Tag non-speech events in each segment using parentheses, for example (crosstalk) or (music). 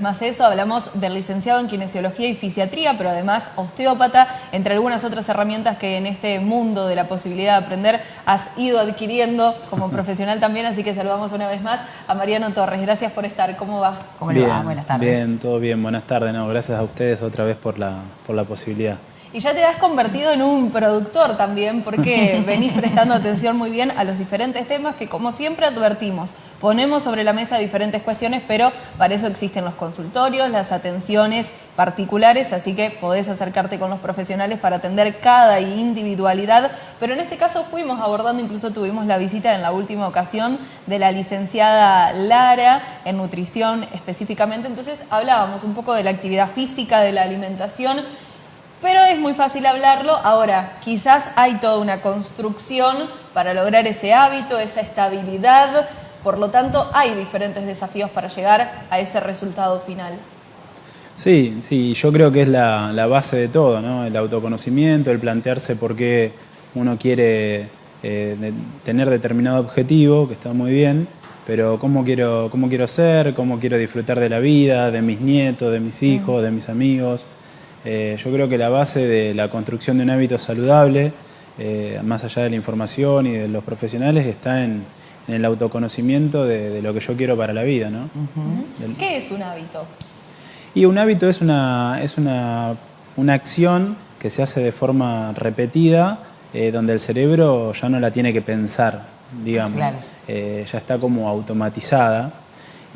Más eso, hablamos del licenciado en Kinesiología y Fisiatría, pero además osteópata, entre algunas otras herramientas que en este mundo de la posibilidad de aprender has ido adquiriendo como (laughs) profesional también, así que saludamos una vez más a Mariano Torres. Gracias por estar, ¿cómo va? ¿Cómo le va? Buenas tardes. Bien, todo bien, buenas tardes. No, gracias a ustedes otra vez por la, por la posibilidad. Y ya te has convertido en un productor también, porque (laughs) venís prestando atención muy bien a los diferentes temas que, como siempre advertimos, ponemos sobre la mesa diferentes cuestiones, pero para eso existen los consultorios, las atenciones particulares, así que podés acercarte con los profesionales para atender cada individualidad. Pero en este caso fuimos abordando, incluso tuvimos la visita en la última ocasión de la licenciada Lara en nutrición específicamente, entonces hablábamos un poco de la actividad física, de la alimentación, pero es muy fácil hablarlo. Ahora, quizás hay toda una construcción para lograr ese hábito, esa estabilidad, por lo tanto hay diferentes desafíos para llegar a ese resultado final. Sí, sí, yo creo que es la, base de todo, ¿no? El autoconocimiento, el plantearse por qué uno quiere eh, tener determinado objetivo, que está muy bien, pero cómo quiero, cómo quiero ser, cómo quiero disfrutar de la vida, de mis nietos, de mis hijos, de mis amigos. Eh, yo creo que la base de la construcción de un hábito saludable, eh, más allá de la información y de los profesionales, está en, el autoconocimiento de, lo que yo quiero para la vida. ¿no? ¿Qué es un hábito? Y un hábito es una, es una, acción que se hace de forma repetida, eh, donde el cerebro ya no la tiene que pensar, digamos. ya está como automatizada.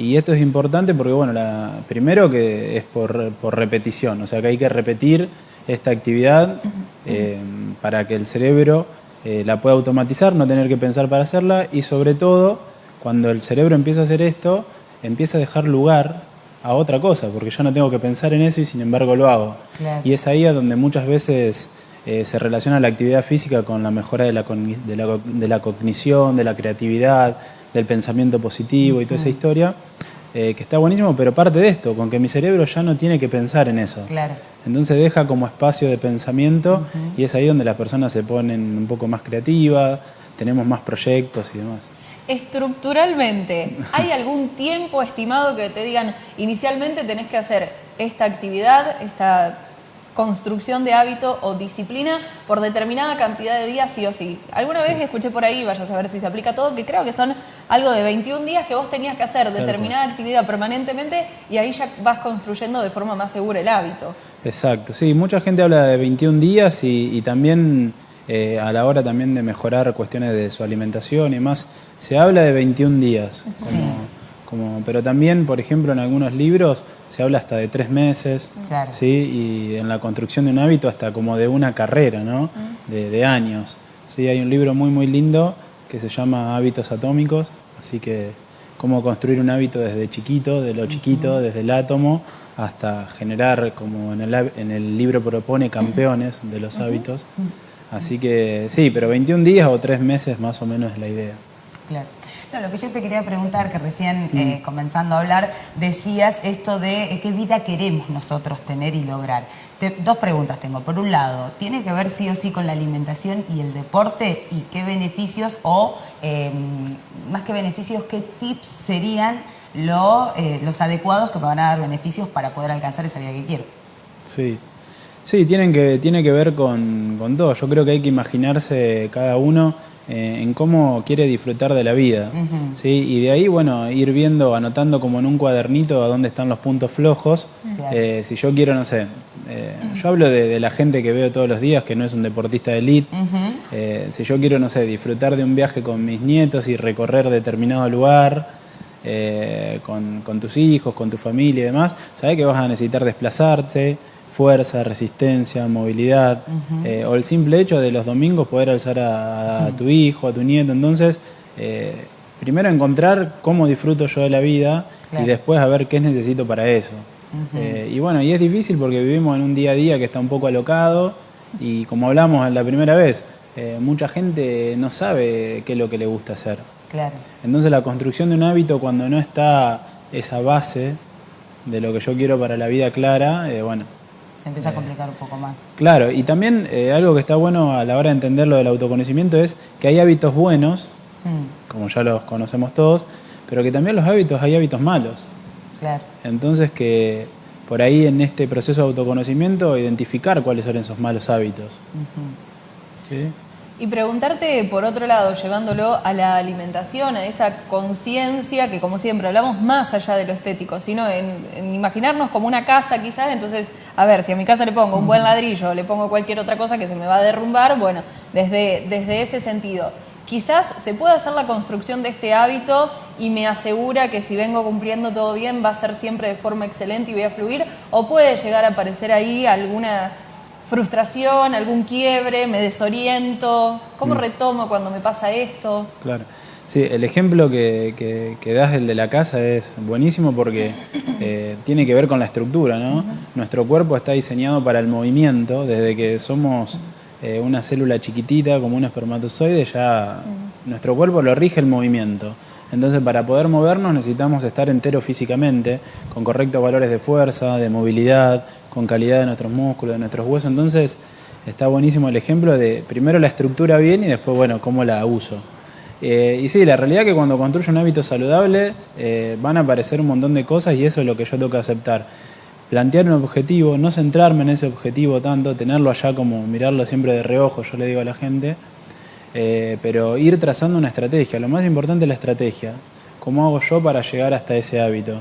Y esto es importante porque, bueno, la, primero que es por, repetición, o sea que hay que repetir esta actividad eh, para que el cerebro eh, la pueda automatizar, no tener que pensar para hacerla y sobre todo, cuando el cerebro empieza a hacer esto, empieza a dejar lugar a otra cosa, porque yo no tengo que pensar en eso y sin embargo lo hago. Y es ahí a donde muchas veces eh, se relaciona la actividad física con la mejora de la, de la cognición, de la creatividad, del pensamiento positivo y toda esa historia, eh, que está buenísimo, pero parte de esto, con que mi cerebro ya no tiene que pensar en eso. Claro. Entonces deja como espacio de pensamiento y es ahí donde las personas se ponen un poco más creativas, tenemos más proyectos y demás. Estructuralmente, ¿hay (laughs) algún tiempo estimado que te digan inicialmente tenés que hacer esta actividad, esta construcción de hábito o disciplina por determinada cantidad de días sí o sí. Alguna vez escuché por ahí, vaya a saber si se aplica todo, que creo que son algo de 21 días que vos tenías que hacer determinada actividad permanentemente y ahí ya vas construyendo de forma más segura el hábito. Exacto, sí, mucha gente habla de 21 días y, también eh, a la hora también de mejorar cuestiones de su alimentación y más, se habla de 21 días. Como, pero también, por ejemplo, en algunos libros se habla hasta de tres meses, ¿sí? y en la construcción de un hábito hasta como de una carrera, ¿no? de, años. ¿sí? Hay un libro muy muy lindo que se llama Hábitos Atómicos, así que cómo construir un hábito desde chiquito, de lo chiquito, desde el átomo, hasta generar, como en el, en el libro propone, campeones de los hábitos. Así que sí, pero 21 días o tres meses más o menos es la idea. Claro. No, lo que yo te quería preguntar, que recién eh, mm. comenzando a hablar, decías esto de eh, qué vida queremos nosotros tener y lograr. dos preguntas tengo. Por un lado, ¿tiene que ver sí o sí con la alimentación y el deporte? ¿Y qué beneficios o, em, más que beneficios, qué tips serían eh, los adecuados que me van a dar beneficios para poder alcanzar esa vida que quiero? Sí. Sí, tienen que, tiene que ver con, con todo. Yo creo que hay que imaginarse cada uno eh, en cómo quiere disfrutar de la vida. ¿sí? Y de ahí, bueno, ir viendo, anotando como en un cuadernito a dónde están los puntos flojos. Eh, si yo quiero, no sé, eh, yo hablo de, la gente que veo todos los días, que no es un deportista de elite. si yo quiero, no sé, disfrutar de un viaje con mis nietos y recorrer determinado lugar, con, con, tus hijos, con tu familia y demás, sabes que vas a necesitar desplazarte, fuerza, resistencia, movilidad, eh, o el simple hecho de los domingos poder alzar a, tu hijo, a tu nieto. Entonces, eh, primero encontrar cómo disfruto yo de la vida y después a ver qué necesito para eso. Eh, y bueno, y es difícil porque vivimos en un día a día que está un poco alocado y como hablamos la primera vez, mucha gente no sabe qué es lo que le gusta hacer. Claro. Entonces la construcción de un hábito cuando no está esa base de lo que yo quiero para la vida clara, bueno, se empieza a complicar un poco más. Claro, y también eh, algo que está bueno a la hora de entender lo del autoconocimiento es que hay hábitos buenos, hmm. como ya los conocemos todos, pero que también los hábitos hay hábitos malos. Claro. Entonces que por ahí en este proceso de autoconocimiento identificar cuáles son esos malos hábitos. ¿Sí? Y preguntarte, por otro lado, llevándolo a la alimentación, a esa conciencia que, como siempre, hablamos más allá de lo estético, sino en, imaginarnos como una casa quizás, entonces, a ver, si a mi casa le pongo un buen ladrillo, le pongo cualquier otra cosa que se me va a derrumbar, bueno, desde, desde ese sentido. Quizás se pueda hacer la construcción de este hábito y me asegura que si vengo cumpliendo todo bien va a ser siempre de forma excelente y voy a fluir, o puede llegar a aparecer ahí alguna frustración, algún quiebre, me desoriento, ¿cómo mm. retomo cuando me pasa esto? Claro. Sí, el ejemplo que, que, das, el de la casa, es buenísimo porque (coughs) eh, tiene que ver con la estructura, ¿no? Nuestro cuerpo está diseñado para el movimiento, desde que somos eh, una célula chiquitita, como un espermatozoide, ya nuestro cuerpo lo rige el movimiento. Entonces, para poder movernos necesitamos estar entero físicamente, con correctos valores de fuerza, de movilidad, con calidad de nuestros músculos, de nuestros huesos. Entonces, está buenísimo el ejemplo de primero la estructura bien y después, bueno, cómo la uso. Eh, y sí, la realidad es que cuando construyo un hábito saludable eh, van a aparecer un montón de cosas y eso es lo que yo tengo que aceptar. Plantear un objetivo, no centrarme en ese objetivo tanto, tenerlo allá como mirarlo siempre de reojo, yo le digo a la gente, eh, pero ir trazando una estrategia. Lo más importante es la estrategia. ¿Cómo hago yo para llegar hasta ese hábito?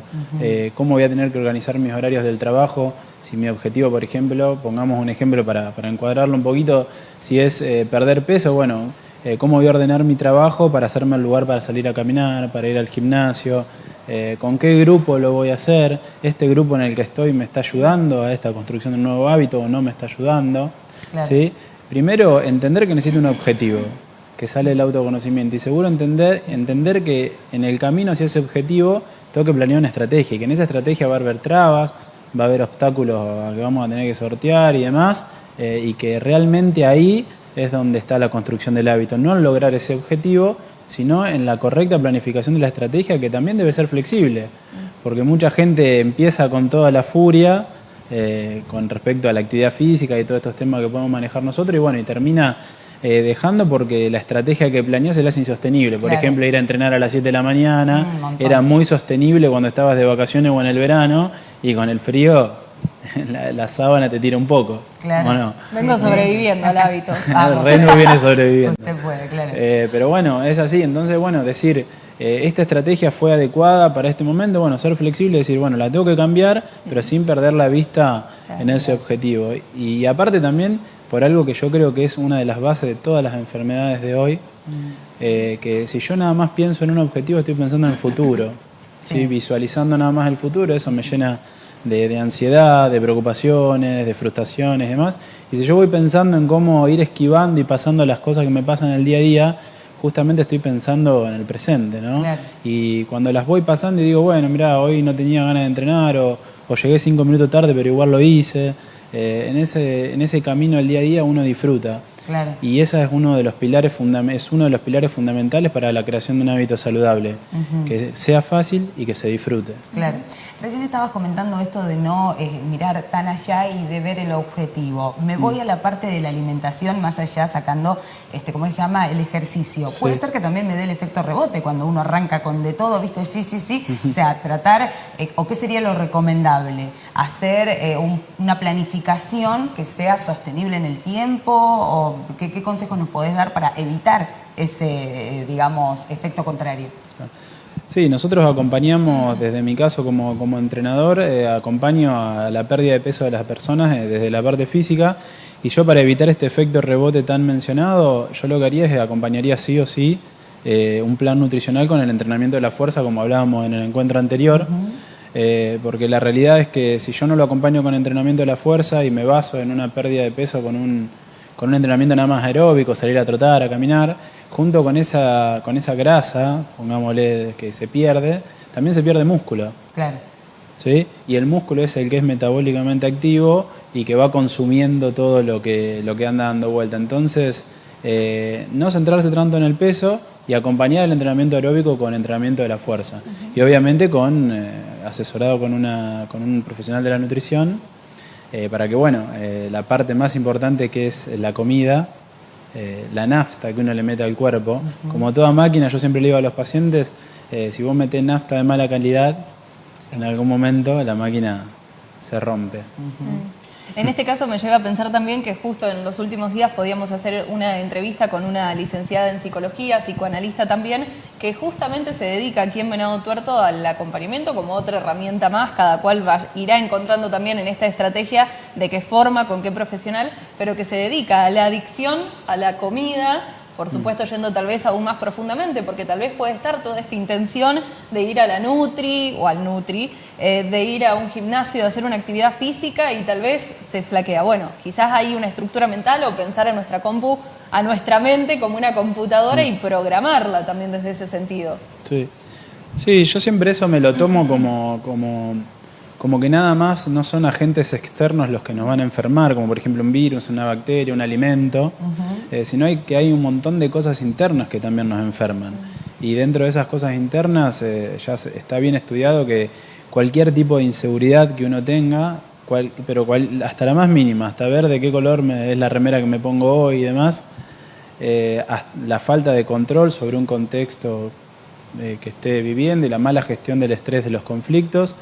¿Cómo voy a tener que organizar mis horarios del trabajo? Si mi objetivo, por ejemplo, pongamos un ejemplo para, encuadrarlo un poquito, si es eh, perder peso, bueno, eh, cómo voy a ordenar mi trabajo para hacerme el lugar para salir a caminar, para ir al gimnasio, eh, con qué grupo lo voy a hacer, este grupo en el que estoy me está ayudando a esta construcción de un nuevo hábito o no me está ayudando. ¿sí? Primero, entender que necesito un objetivo, que sale el autoconocimiento. Y seguro entender, entender que en el camino hacia ese objetivo tengo que planear una estrategia y que en esa estrategia va a haber trabas, va a haber obstáculos que vamos a tener que sortear y demás, eh, y que realmente ahí es donde está la construcción del hábito, no en lograr ese objetivo, sino en la correcta planificación de la estrategia que también debe ser flexible, porque mucha gente empieza con toda la furia eh, con respecto a la actividad física y todos estos temas que podemos manejar nosotros y bueno, y termina eh, dejando porque la estrategia que planeó se la hace insostenible. Por ejemplo, ir a entrenar a las 7 de la mañana era muy sostenible cuando estabas de vacaciones o en el verano y con el frío (laughs) la, sábana te tira un poco. Claro. Vengo sobreviviendo al hábito. (laughs) el Reno viene sobreviviendo. Usted puede, claro. Eh, pero bueno, es así. Entonces, bueno, decir, eh, esta estrategia fue adecuada para este momento, bueno, ser flexible, decir, bueno, la tengo que cambiar, pero sin perder la vista en ese objetivo. Y aparte también por algo que yo creo que es una de las bases de todas las enfermedades de hoy, mm. eh, que si yo nada más pienso en un objetivo, estoy pensando en el futuro, sí. visualizando nada más el futuro, eso me llena de, ansiedad, de preocupaciones, de frustraciones y demás. Y si yo voy pensando en cómo ir esquivando y pasando las cosas que me pasan en el día a día, justamente estoy pensando en el presente, ¿no? Y cuando las voy pasando y digo, bueno, mira, hoy no tenía ganas de entrenar o, o llegué cinco minutos tarde, pero igual lo hice eh, en, ese, en ese camino del día a día uno disfruta. Y ese es uno de los pilares es uno de los pilares fundamentales para la creación de un hábito saludable, que sea fácil y que se disfrute. Claro. Recién estabas comentando esto de no eh, mirar tan allá y de ver el objetivo. Me voy mm. a la parte de la alimentación más allá sacando, este, ¿cómo se llama? El ejercicio. Puede ser que también me dé el efecto rebote cuando uno arranca con de todo, ¿viste? Sí, sí, sí. O sea, tratar, eh, o qué sería lo recomendable, hacer eh, una planificación que sea sostenible en el tiempo o ¿qué, consejos nos podés dar para evitar ese, digamos, efecto contrario? Sí, nosotros acompañamos, desde mi caso como, como entrenador, eh, acompaño a la pérdida de peso de las personas eh, desde la parte física y yo para evitar este efecto rebote tan mencionado, yo lo que haría es acompañaría sí o sí eh, un plan nutricional con el entrenamiento de la fuerza como hablábamos en el encuentro anterior. porque la realidad es que si yo no lo acompaño con entrenamiento de la fuerza y me baso en una pérdida de peso con un, con un entrenamiento nada más aeróbico, salir a trotar, a caminar, junto con esa, con esa grasa, pongámosle que se pierde, también se pierde músculo. Claro. ¿Sí? Y el músculo es el que es metabólicamente activo y que va consumiendo todo lo que, lo que anda dando vuelta. Entonces, eh, no centrarse tanto en el peso y acompañar el entrenamiento aeróbico con entrenamiento de la fuerza. Y obviamente con eh, asesorado con, una, con un profesional de la nutrición eh, para que, bueno, eh, la parte más importante que es la comida, eh, la nafta que uno le mete al cuerpo, como toda máquina, yo siempre le digo a los pacientes, si vos metés nafta de mala calidad, en algún momento la máquina se rompe. En este caso me lleva a pensar también que justo en los últimos días podíamos hacer una entrevista con una licenciada en psicología, psicoanalista también, que justamente se dedica aquí en Venado Tuerto al acompañamiento como otra herramienta más, cada cual irá encontrando también en esta estrategia de qué forma, con qué profesional, pero que se dedica a la adicción, a la comida, por mm. supuesto yendo tal vez aún más profundamente, porque tal vez puede estar toda esta intención de ir a la Nutri o al Nutri, eh, de ir a un gimnasio, de hacer una actividad física y tal vez se flaquea. Bueno, quizás hay una estructura mental o pensar en nuestra compu, a nuestra mente como una computadora y programarla también desde ese sentido. Sí, sí yo siempre eso me lo tomo como, como como que nada más no son agentes externos los que nos van a enfermar, como por ejemplo un virus, una bacteria, un alimento, eh, sino hay, que hay un montón de cosas internas que también nos enferman. Y dentro de esas cosas internas eh, ya está bien estudiado que cualquier tipo de inseguridad que uno tenga, pero hasta la más mínima, hasta ver de qué color es la remera que me pongo hoy y demás, eh, la falta de control sobre un contexto que esté viviendo y la mala gestión del estrés de los conflictos,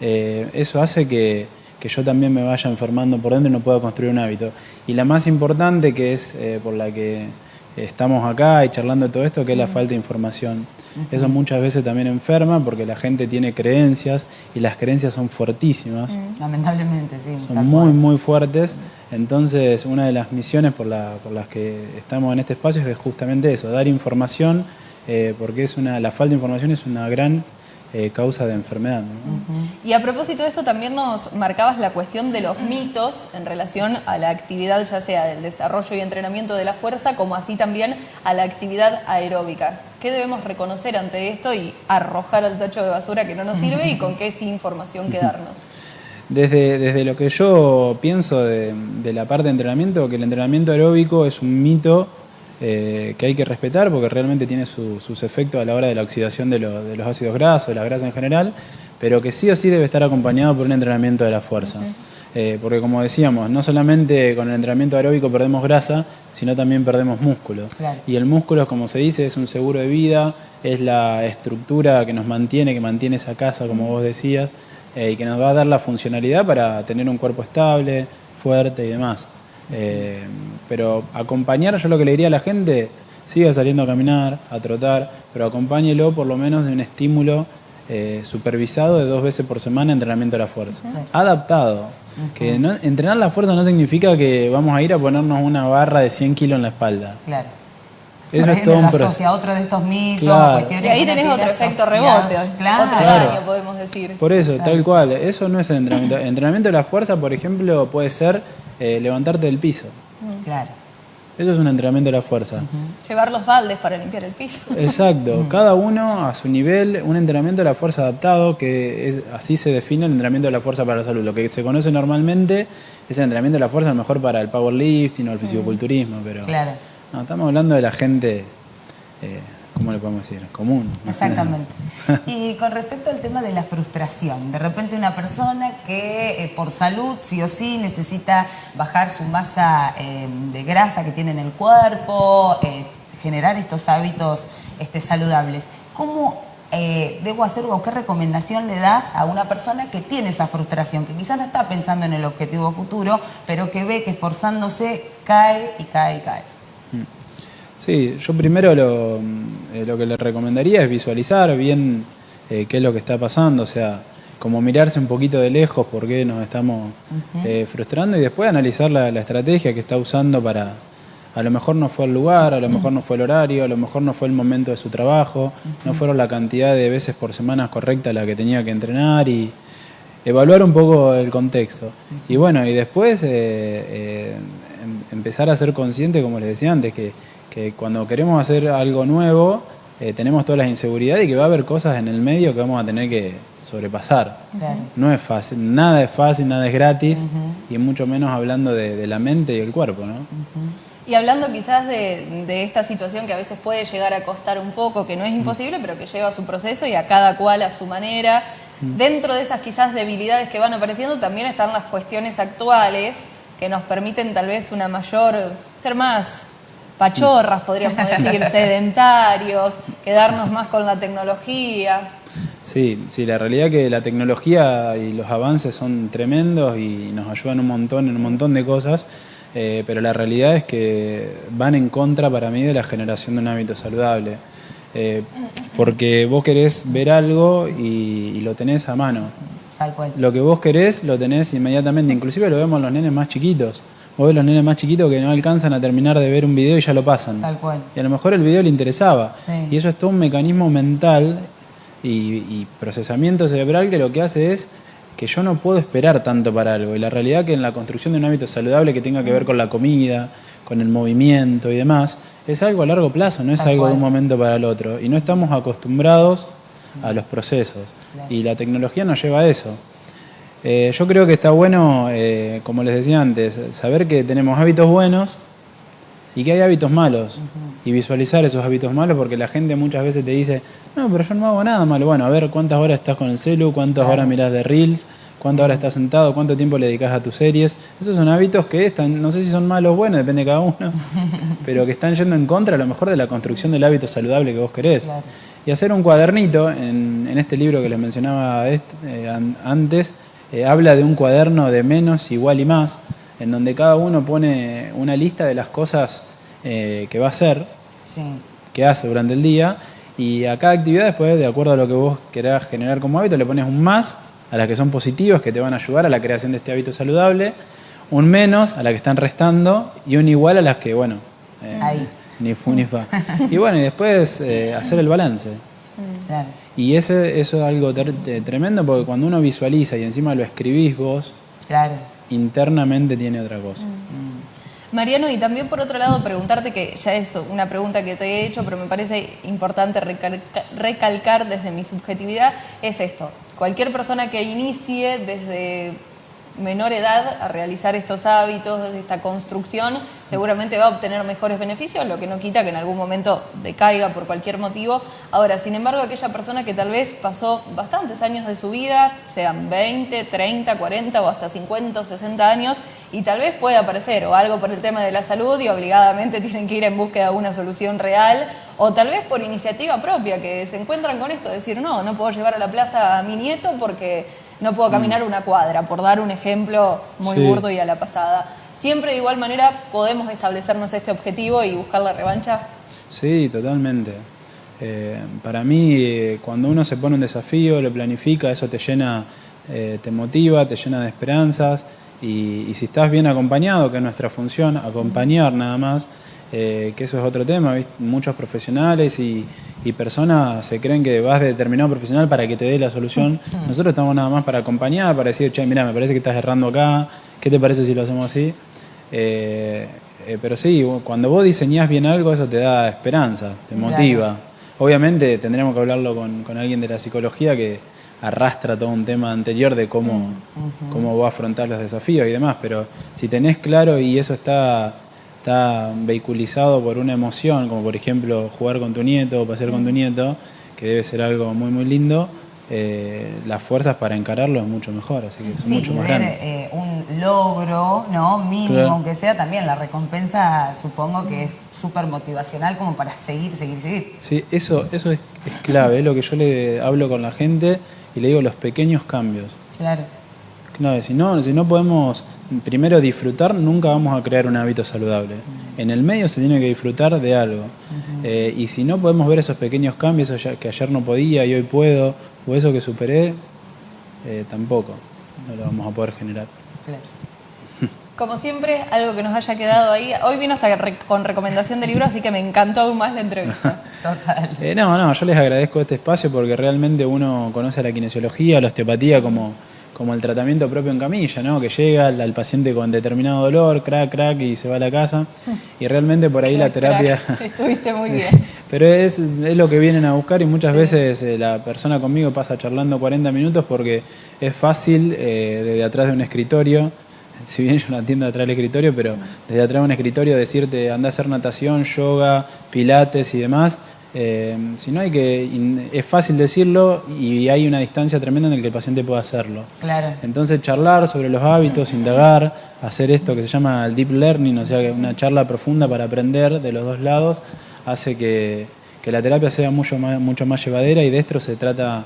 eh, eso hace que, yo también me vaya enfermando por dentro y no pueda construir un hábito. Y la más importante, que es eh, por la que estamos acá y charlando de todo esto, que es la falta de información. Eso muchas veces también enferma porque la gente tiene creencias y las creencias son fuertísimas. Lamentablemente, sí. Son muy, muy fuertes. Entonces, una de las misiones por, las que estamos en este espacio es justamente eso, dar información, eh, porque es una, la falta de información es una gran eh, causa de enfermedad. Y a propósito de esto, también nos marcabas la cuestión de los mitos en relación a la actividad, ya sea del desarrollo y entrenamiento de la fuerza, como así también a la actividad aeróbica. ¿Qué debemos reconocer ante esto y arrojar al tacho de basura que no nos sirve y con qué sin información quedarnos? Desde, desde lo que yo pienso de, de la parte de entrenamiento, que el entrenamiento aeróbico es un mito eh, que hay que respetar porque realmente tiene sus efectos a la hora de la oxidación de, los ácidos grasos, de la grasa en general, pero que sí o sí debe estar acompañado por un entrenamiento de la fuerza. Eh, porque como decíamos, no solamente con el entrenamiento aeróbico perdemos grasa, sino también perdemos músculo. Y el músculo, como se dice, es un seguro de vida, es la estructura que nos mantiene, que mantiene esa casa, como vos decías, eh, y que nos va a dar la funcionalidad para tener un cuerpo estable, fuerte y demás. Eh, pero acompañar, yo lo que le diría a la gente, siga saliendo a caminar, a trotar, pero acompáñelo por lo menos de un estímulo eh, supervisado de dos veces por semana entrenamiento de la fuerza. Adaptado. Que entrenar la fuerza no significa que vamos a ir a ponernos una barra de 100 kilos en la espalda. Claro. Eso es todo un otro de estos mitos, Y ahí tenés otro efecto rebote, claro. otro daño podemos decir. Por eso, tal cual. Eso no es entrenamiento. entrenamiento de la fuerza, por ejemplo, puede ser eh, levantarte del piso. Claro. Eso es un entrenamiento de la fuerza. Llevar los baldes para limpiar el piso. (laughs) Exacto. Cada uno a su nivel, un entrenamiento de la fuerza adaptado, que es, así se define el entrenamiento de la fuerza para la salud. Lo que se conoce normalmente es el entrenamiento de la fuerza, mejor para el powerlifting o el fisicoculturismo, pero claro. no, estamos hablando de la gente eh, ¿cómo le podemos decir? Común. Exactamente. y con respecto al tema de la frustración, de repente una persona que eh, por salud sí o sí necesita bajar su masa eh, de grasa que tiene en el cuerpo, eh, generar estos hábitos este, saludables, ¿cómo debo hacer o qué recomendación le das a una persona que tiene esa frustración, que quizás no está pensando en el objetivo futuro, pero que ve que esforzándose cae y cae y cae? Sí, yo primero lo, eh, lo que le recomendaría es visualizar bien eh, qué es lo que está pasando, o sea, como mirarse un poquito de lejos por qué nos estamos eh, frustrando y después analizar la, estrategia que está usando para, a lo mejor no fue el lugar, a lo mejor no fue el horario, a lo mejor no fue el momento de su trabajo, no fueron la cantidad de veces por semana correcta la que tenía que entrenar y evaluar un poco el contexto. Y bueno, y después em, empezar a ser consciente, como les decía antes, que que cuando queremos hacer algo nuevo eh, tenemos todas las inseguridades y que va a haber cosas en el medio que vamos a tener que sobrepasar. No es fácil, nada es fácil, nada es gratis y mucho menos hablando de, la mente y el cuerpo. ¿no? Y hablando quizás de, esta situación que a veces puede llegar a costar un poco, que no es imposible, pero que lleva su proceso y a cada cual a su manera. Dentro de esas quizás debilidades que van apareciendo también están las cuestiones actuales que nos permiten tal vez una mayor, ser más pachorras, podríamos (laughs) decir, sedentarios, quedarnos más con la tecnología. Sí, sí, la realidad es que la tecnología y los avances son tremendos y nos ayudan un montón en un montón de cosas, eh, pero la realidad es que van en contra para mí de la generación de un hábito saludable. Eh, porque vos querés ver algo y, lo tenés a mano. Tal cual. Lo que vos querés lo tenés inmediatamente, inclusive lo vemos en los nenes más chiquitos. Vos ves los nenes más chiquitos que no alcanzan a terminar de ver un video y ya lo pasan. Tal cual. Y a lo mejor el video le interesaba. Sí. Y eso es todo un mecanismo mental y, y procesamiento cerebral que lo que hace es que yo no puedo esperar tanto para algo. Y la realidad que en la construcción de un hábito saludable que tenga que ver con la comida, con el movimiento y demás, es algo a largo plazo, no es Tal algo cual. de un momento para el otro. Y no estamos acostumbrados a los procesos. Claro. Y la tecnología nos lleva a eso. Eh, yo creo que está bueno, eh, como les decía antes, saber que tenemos hábitos buenos y que hay hábitos malos. Y visualizar esos hábitos malos porque la gente muchas veces te dice, no, pero yo no hago nada malo. Bueno, a ver cuántas horas estás con el celu, cuántas Claro. horas mirás de reels, cuántas horas estás sentado, cuánto tiempo le dedicas a tus series. Esos son hábitos que están, no sé si son malos o buenos, depende de cada uno, (laughs) pero que están yendo en contra a lo mejor de la construcción del hábito saludable que vos querés. Claro. Y hacer un cuadernito, en, en este libro que les mencionaba eh, an- antes, eh, habla de un cuaderno de menos, igual y más, en donde cada uno pone una lista de las cosas eh, que va a hacer, Sí. que hace durante el día, y a cada actividad después, de acuerdo a lo que vos querás generar como hábito, le pones un más a las que son positivas, que te van a ayudar a la creación de este hábito saludable, un menos a las que están restando, y un igual a las que, bueno, eh, Ahí. ni fu ni fa. Y bueno, y después hacer el balance. Claro. Y ese, eso es algo de- tremendo porque cuando uno visualiza y encima lo escribís vos, Claro. internamente tiene otra cosa. Mariano, y también por otro lado preguntarte, que ya es una pregunta que te he hecho, pero me parece importante recalca- recalcar desde mi subjetividad, es esto. Cualquier persona que inicie desde menor edad a realizar estos hábitos, esta construcción, seguramente va a obtener mejores beneficios, lo que no quita que en algún momento decaiga por cualquier motivo. Ahora, sin embargo, aquella persona que tal vez pasó bastantes años de su vida, sean 20, 30, 40 o hasta 50 o 60 años, y tal vez pueda aparecer o algo por el tema de la salud y obligadamente (laughs) tienen que ir en búsqueda de una solución real, o tal vez por iniciativa propia, que se encuentran con esto, decir, no, no puedo llevar a la plaza a mi nieto porque no puedo caminar una cuadra, por dar un ejemplo muy Sí. burdo y a la pasada. Siempre de igual manera podemos establecernos este objetivo y buscar la revancha. Sí, totalmente. Eh, para mí, eh, cuando uno se pone un desafío, lo planifica, eso te llena, eh, te motiva, te llena de esperanzas. Y, y si estás bien acompañado, que es nuestra función, acompañar nada más, que eso es otro tema, ¿viste? muchos profesionales y, y personas se creen que vas de determinado profesional para que te dé la solución. Nosotros estamos nada más para acompañar, para decir, che, mira, me parece que estás errando acá, ¿qué te parece si lo hacemos así? Eh, eh, pero sí, cuando vos diseñás bien algo, eso te da esperanza, te Claro. motiva. Obviamente tendremos que hablarlo con, con alguien de la psicología que arrastra todo un tema anterior de cómo, cómo va a afrontar los desafíos y demás, pero si tenés claro y eso está, está vehiculizado por una emoción, como por ejemplo jugar con tu nieto o pasear con tu nieto, que debe ser algo muy muy lindo, eh, las fuerzas para encararlo es mucho mejor, así que son Sí, mucho y más ver grandes. eh, un logro, ¿no? Mínimo, Claro. aunque sea también la recompensa, supongo que es súper motivacional como para seguir, seguir, seguir. Sí, eso, eso es, es clave, es lo que yo le hablo con la gente y le digo los pequeños cambios. Claro. Claro, si no, si no podemos primero disfrutar, nunca vamos a crear un hábito saludable. En el medio se tiene que disfrutar de algo. Eh, y si no podemos ver esos pequeños cambios, que ayer no podía y hoy puedo, o eso que superé, eh, tampoco no lo vamos a poder generar. claro. (laughs) Como siempre, algo que nos haya quedado ahí. Hoy vino hasta con recomendación de libro, así que me encantó aún más la entrevista. (laughs) Total. Eh, no, no, yo les agradezco este espacio porque realmente uno conoce la kinesiología, la osteopatía como, como el tratamiento propio en camilla, ¿no? Que llega al, al paciente con determinado dolor, crack, crack, y se va a la casa. (laughs) Y realmente por ahí la terapia... crack. (laughs) Estuviste muy (laughs) bien. Pero es, es lo que vienen a buscar y muchas veces eh, la persona conmigo pasa charlando 40 minutos porque es fácil eh, desde atrás de un escritorio, si bien yo no atiendo atrás del escritorio, pero desde atrás de un escritorio decirte anda a hacer natación, yoga, pilates y demás. Eh, si no hay que, es fácil decirlo y hay una distancia tremenda en la que el paciente pueda hacerlo. Claro. Entonces charlar sobre los hábitos, indagar, hacer esto que se llama el deep learning, o sea, que una charla profunda para aprender de los dos lados, hace que, que la terapia sea mucho más, mucho más llevadera y de esto se trata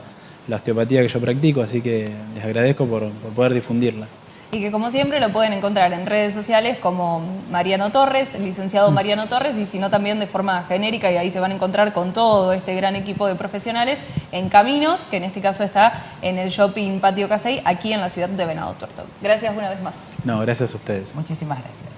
la osteopatía que yo practico, así que les agradezco por, por poder difundirla. Y que como siempre lo pueden encontrar en redes sociales como Mariano Torres, el licenciado Mariano Torres, y si no también de forma genérica, y ahí se van a encontrar con todo este gran equipo de profesionales en Caminos, que en este caso está en el Shopping Patio Casey, aquí en la ciudad de Venado Tuerto. Gracias una vez más. No, gracias a ustedes. Muchísimas gracias.